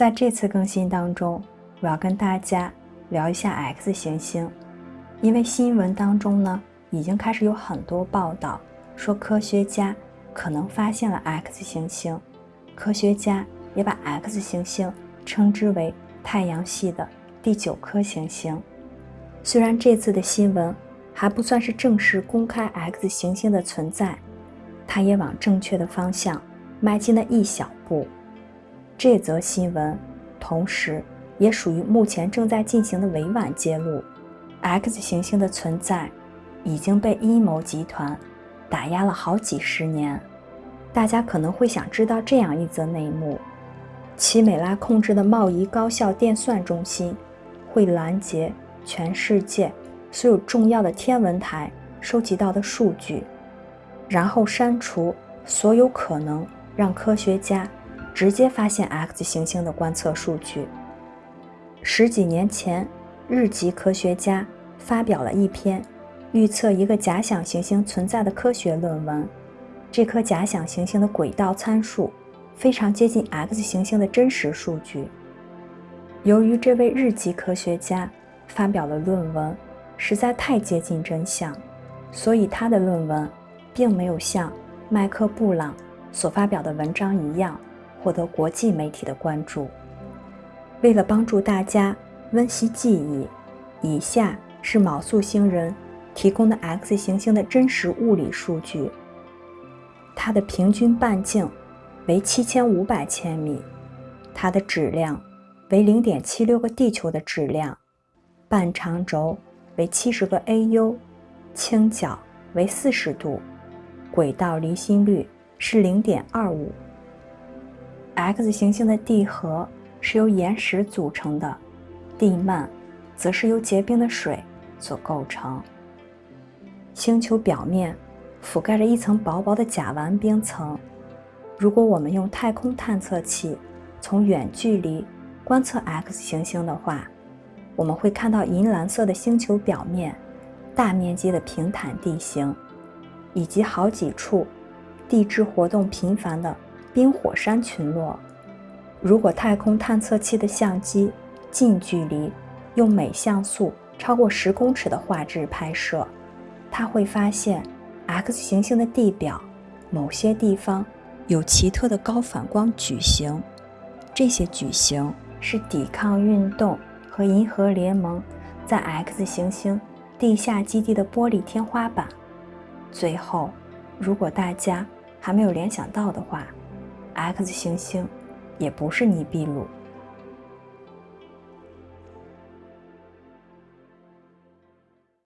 在这次更新当中，我要跟大家聊一下 X 行星，因为新闻当中呢已经开始有很多报道说科学家可能发现了 X 行星，科学家也把 X 行星称之为太阳系的第九颗行星。虽然这次的新闻还不算是正式公开 X 行星的存在，它也往正确的方向迈进了一小步。这则新闻，同时也属于目前正在进行的委婉揭露，X 行星的存在已经被阴谋集团打压了好几十年。大家可能会想知道这样一则内幕：奇美拉控制的贸易高效电算中心会拦截全世界所有重要的天文台收集到的数据，然后删除所有可能让科学家。直接发现 X 行星的观测数据。十几年前，日籍科学家发表了一篇预测一个假想行星存在的科学论文。这颗假想行星的轨道参数非常接近 X 行星的真实数据。由于这位日籍科学家发表的论文实在太接近真相，所以他的论文并没有像麦克布朗所发表的文章一样。获得国际媒体的关注。为了帮助大家温习记忆，以下是卯宿星人提供的 X 行星的真实物理数据。它的平均半径为七千五百千米，它的质量为零点七六个地球的质量，半长轴为七十个 AU，倾角为四十度，轨道离心率是零点二五。X 行星的地核是由岩石组成的，地幔则是由结冰的水所构成。星球表面覆盖着一层薄薄的甲烷冰层。如果我们用太空探测器从远距离观测 X 行星的话，我们会看到银蓝色的星球表面、大面积的平坦地形，以及好几处地质活动频繁的。冰火山群落。如果太空探测器的相机近距离用每像素超过十公尺的画质拍摄，它会发现 X 行星的地表某些地方有奇特的高反光矩形。这些矩形是抵抗运动和银河联盟在 X 行星地下基地的玻璃天花板。最后，如果大家还没有联想到的话，X 行星也不是尼比鲁。